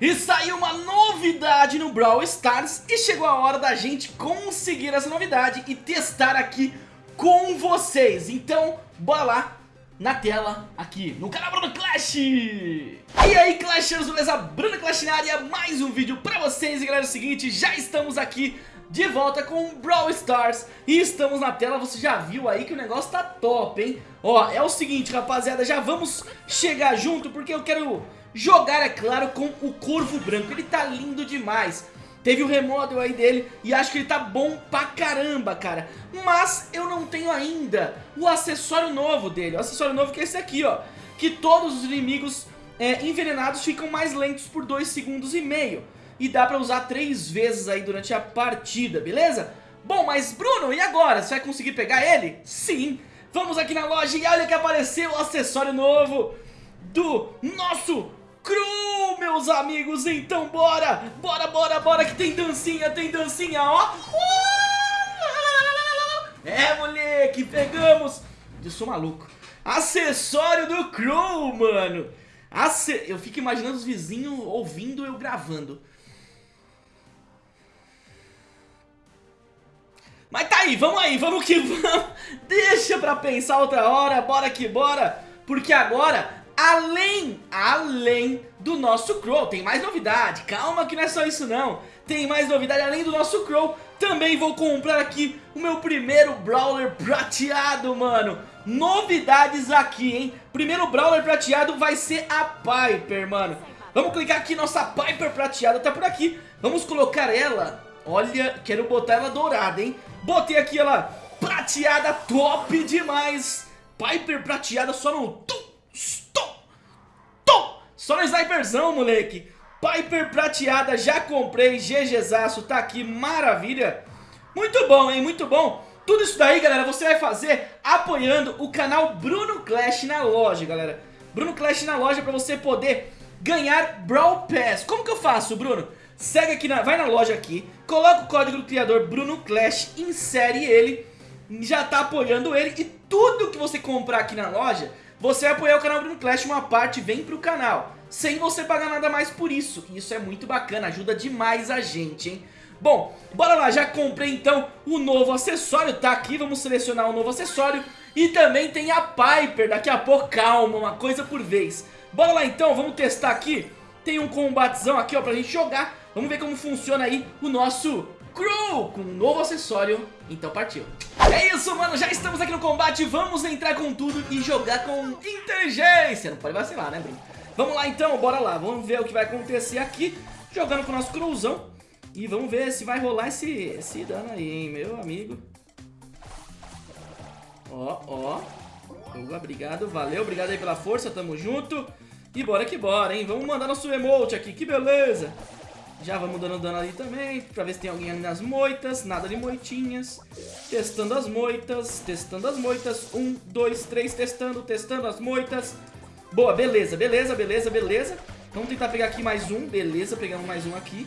E saiu uma novidade no Brawl Stars e chegou a hora da gente conseguir essa novidade e testar aqui com vocês. Então, bora lá na tela aqui no canal Bruno Clash. E aí Clashers, beleza? Bruno Clash na área, mais um vídeo pra vocês. E galera, é o seguinte, já estamos aqui de volta com o Brawl Stars E estamos na tela, você já viu aí que o negócio tá top, hein? Ó, é o seguinte rapaziada, já vamos chegar junto porque eu quero jogar, é claro, com o Corvo Branco. Ele tá lindo demais. Teve o remodel aí dele e acho que ele tá bom pra caramba, cara. Mas eu não tenho ainda o acessório novo dele. O acessório novo que é esse aqui, ó. Que todos os inimigos é, envenenados ficam mais lentos por 2 segundos e meio. E dá pra usar 3 vezes aí durante a partida, beleza? Bom, mas Bruno, e agora? Você vai conseguir pegar ele? Sim! Vamos aqui na loja e olha que apareceu o acessório novo do nosso cru, meus amigos. Então bora, bora, bora, bora que tem dancinha, tem dancinha, ó. É, moleque, pegamos. Eu sou maluco. Acessório do Crow, mano. Ace... Eu fico imaginando os vizinhos ouvindo eu gravando. Mas tá aí, vamos aí, vamos que vamos. Deixa pra pensar outra hora, bora que bora. Porque agora Além, além do nosso Crow, tem mais novidade, calma que não é só isso não. Tem mais novidade, além do nosso Crow, também vou comprar aqui o meu primeiro Brawler prateado, mano. Novidades aqui, hein? Primeiro Brawler prateado vai ser a Piper, mano. Vamos clicar aqui, nossa Piper prateada tá por aqui. Vamos colocar ela, olha, quero botar ela dourada, hein? Botei aqui ela prateada, top demais. Piper prateada só no... Só no sniperzão, moleque. Piper prateada, já comprei, GGzaço, tá aqui, maravilha. Muito bom, hein, muito bom. Tudo isso daí, galera, você vai fazer apoiando o canal Bruno Clash na loja, galera. Bruno Clash na loja pra você poder ganhar Brawl Pass. Como que eu faço, Bruno? Segue aqui, na, vai na loja aqui, coloca o código do criador Bruno Clash, insere ele, já tá apoiando ele e tudo que você comprar aqui na loja você apoiar o canal Bruno Clash, uma parte vem pro canal, sem você pagar nada mais por isso. Isso é muito bacana, ajuda demais a gente, hein? Bom, bora lá, já comprei então o novo acessório, tá aqui, vamos selecionar o novo acessório. E também tem a Piper, daqui a pouco, calma, uma coisa por vez. Bora lá então, vamos testar aqui. Tem um combatezão aqui ó, pra gente jogar. Vamos ver como funciona aí o nosso Crow com um novo acessório, então partiu. É isso, mano, já estamos aqui no combate, vamos entrar com tudo e jogar com inteligência. Não pode vacilar, né, Bruno? Vamos lá então, bora lá, vamos ver o que vai acontecer aqui, jogando com o nosso Crowzão. E vamos ver se vai rolar esse, esse dano aí, hein, meu amigo. Ó, ó. Obrigado, valeu, obrigado aí pela força, tamo junto. E bora que bora, hein, vamos mandar nosso emote aqui, que beleza. Já vamos dando dano ali também, pra ver se tem alguém ali nas moitas. Nada de moitinhas. Testando as moitas, testando as moitas. Um, dois, três, testando, testando as moitas. Boa, beleza, beleza, beleza, beleza. Vamos tentar pegar aqui mais um. Beleza, pegamos mais um aqui.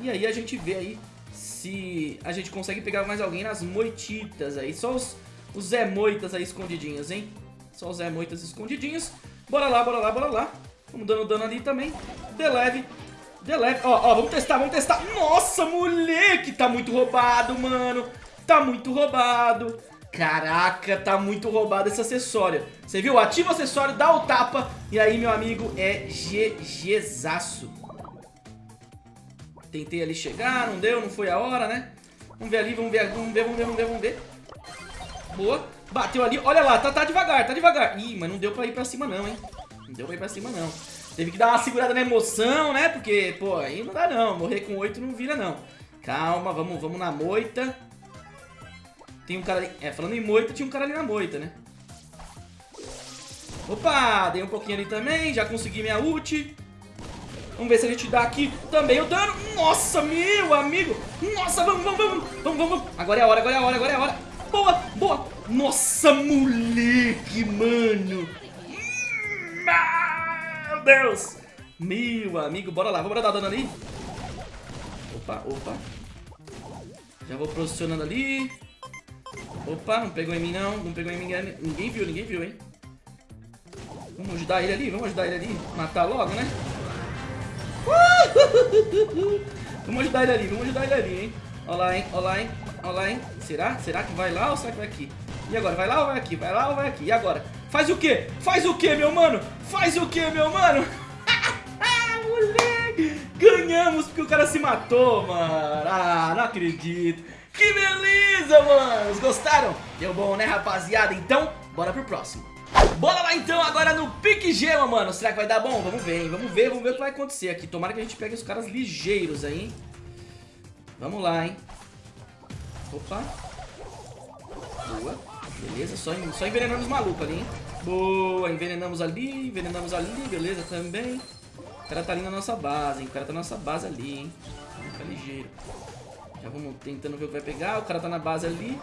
E aí a gente vê aí se a gente consegue pegar mais alguém nas moititas aí. Só os, os Zé Moitas aí escondidinhos, hein? Só os Zé Moitas escondidinhos. Bora lá, bora lá, bora lá. Vamos dando dano ali também. De leve. Delete. Ó, ó, vamos testar, vamos testar. Nossa, moleque, tá muito roubado, mano. Tá muito roubado. Caraca, tá muito roubado esse acessório. Você viu? Ativa o acessório, dá o tapa. E aí, meu amigo, é GGzaço. Tentei ali chegar, não deu, não foi a hora, né? Vamos ver ali, vamos ver, vamos ver, vamos ver, vamos ver, vamos ver. Boa. Bateu ali, olha lá, tá, tá devagar, tá devagar. Ih, mas não deu pra ir pra cima não, hein? Não deu pra ir pra cima não. Teve que dar uma segurada na emoção, né? Porque, pô, aí não dá não. Morrer com 8 não vira não. Calma, vamos, vamos na moita. Tem um cara ali... É, falando em moita, tinha um cara ali na moita, né? Opa, dei um pouquinho ali também. Já consegui minha ult. Vamos ver se a gente dá aqui também o dano. Nossa, meu amigo. Nossa, vamos, vamos, vamos. Vamos, vamos, vamos. Agora é a hora, agora é a hora, agora é a hora. Boa, boa. Nossa, moleque, mano. Hum, ah. Deus! Meu amigo, bora lá, vamos dar dano ali. Opa, opa. Já vou posicionando ali. Opa, não pegou em mim não, não pegou em mim, ninguém viu, ninguém viu, hein. Vamos ajudar ele ali, vamos ajudar ele ali, matar logo, né? vamos ajudar ele ali, vamos ajudar ele ali, hein? Olha lá, hein? Olha lá, hein? Olha lá, hein? Será? Será que vai lá ou será que vai aqui? E agora? Vai lá ou vai aqui? Vai lá ou vai aqui? E agora? Faz o quê? Faz o quê, meu mano? Faz o quê, meu mano? Moleque! Ganhamos porque o cara se matou, mano. Ah, não acredito. Que beleza, mano. Gostaram? Deu bom, né, rapaziada? Então, bora pro próximo. Bora lá então agora no pique gema, mano Será que vai dar bom? Vamos ver, hein? Vamos ver, vamos ver o que vai acontecer aqui Tomara que a gente pegue os caras ligeiros aí, hein? Vamos lá, hein? Opa Boa Beleza, só, só envenenando os malucos ali, hein? Boa, envenenamos ali, envenenamos ali, beleza também O cara tá ali na nossa base, hein? O cara tá na nossa base ali, hein? Fica ligeiro Já vamos tentando ver o que vai pegar O cara tá na base ali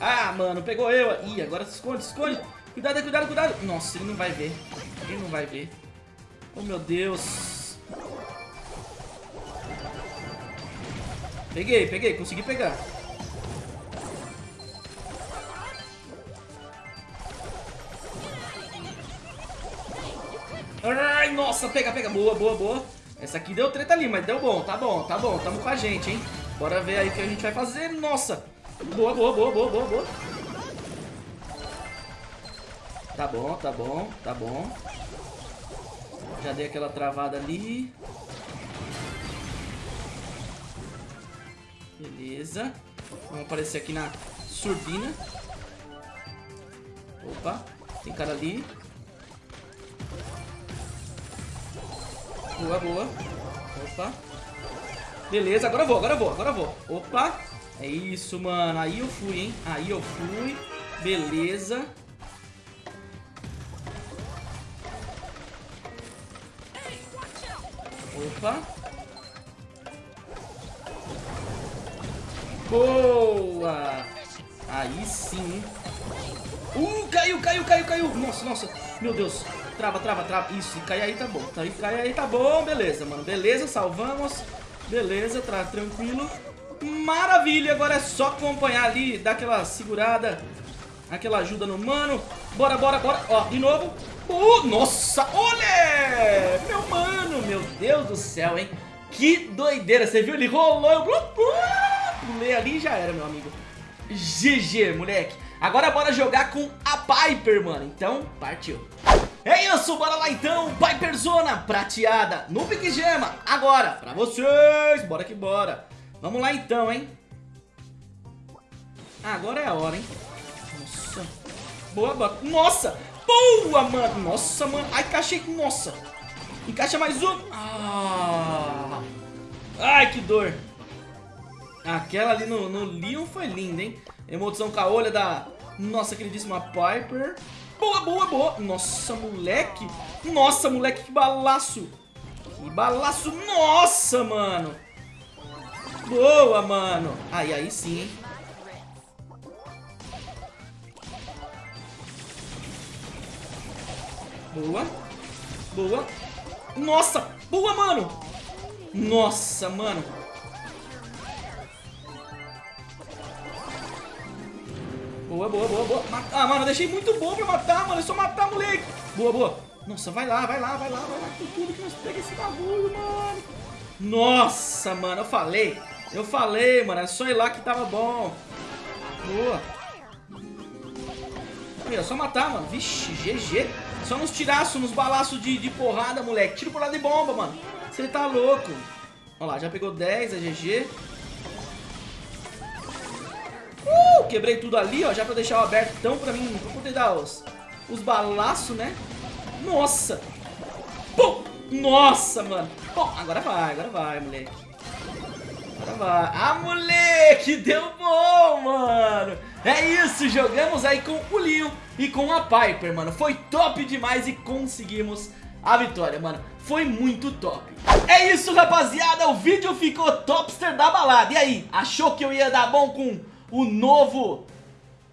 Ah, mano, pegou eu. Ih, agora se esconde, se esconde. Cuidado, cuidado, cuidado. Nossa, ele não vai ver. Ele não vai ver. Oh, meu Deus. Peguei, peguei. Consegui pegar. Ai, nossa, pega, pega. Boa, boa, boa. Essa aqui deu treta ali, mas deu bom. Tá bom, tá bom. Tamo com a gente, hein. Bora ver aí o que a gente vai fazer. Nossa. Boa, boa, boa, boa, boa, boa. Tá bom, tá bom, tá bom. Já dei aquela travada ali. Beleza. Vamos aparecer aqui na surdina. Opa, tem cara ali. Boa, boa. Opa. Beleza, agora vou, agora vou, agora vou. Opa. É isso, mano. Aí eu fui, hein? Aí eu fui. Beleza. Opa. Boa. Aí sim. Uh, caiu, caiu, caiu, caiu. Nossa, nossa. Meu Deus. Trava, trava, trava. Isso, cai aí tá bom. Cai aí tá bom. Beleza, mano. Beleza, salvamos. Beleza, tá tranquilo. Maravilha, agora é só acompanhar ali, dar aquela segurada, aquela ajuda no mano. Bora, bora, bora. Ó, de novo. Uh, nossa, olha! Meu mano, meu Deus do céu, hein? Que doideira, você viu? Ele rolou, eu pulei ali e já era, meu amigo. GG, moleque. Agora bora jogar com a Piper, mano. Então, partiu. É isso, bora lá então, Piper Zona prateada no Big Gema, agora, pra vocês, bora que bora. Vamos lá então, hein? Agora é a hora, hein? Nossa. Boa, boa. Nossa! Boa, mano! Nossa, mano. Ai, encaixei. Nossa. Encaixa mais um. Ah. Ai, que dor. Aquela ali no, no Leon foi linda, hein? Emoção com a olha da nossa queridíssima Piper. Boa, boa, boa. Nossa, moleque. Nossa, moleque, que balaço. Que balaço. Nossa, mano. Boa, mano. Aí, aí sim, hein? Boa. Boa. Nossa! Boa, mano! Nossa, mano. Boa, boa, boa, boa. Ah, mano, eu deixei muito bom pra matar, mano. É só matar, moleque. Boa, boa. Nossa, vai lá, vai lá, vai lá, vai lá. Com tudo que nós pega esse bagulho, mano. Nossa, mano, eu falei. Eu falei, mano, é só ir lá que tava bom. Boa. É só matar, mano. Vixe, GG. Só nos tiraços, nos balaços de, de porrada, moleque. Tiro porrada de bomba, mano. Você tá louco. Olha lá, já pegou 10, é GG. Quebrei tudo ali, ó. Já pra deixar o aberto então pra mim, pra poder dar os, os balaços, né? Nossa. Pum. Nossa, mano. Bom, agora vai, agora vai, moleque. Agora vai. Ah, moleque, deu bom, mano. É isso, jogamos aí com o Leon e com a Piper, mano. Foi top demais e conseguimos a vitória, mano. Foi muito top. É isso, rapaziada. O vídeo ficou topster da balada. E aí, achou que eu ia dar bom com o novo...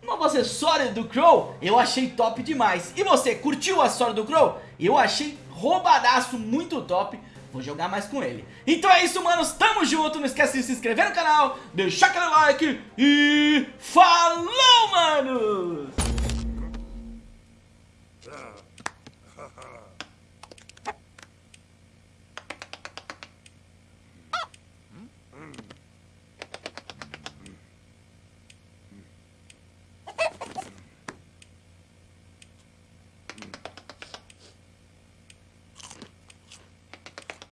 Novo acessório do Crow? Eu achei top demais. E você, curtiu o acessório do Crow? Eu achei roubadaço, muito top. Vou jogar mais com ele. Então é isso, manos. Tamo junto. Não esquece de se inscrever no canal, deixar aquele like e... Falou, manos!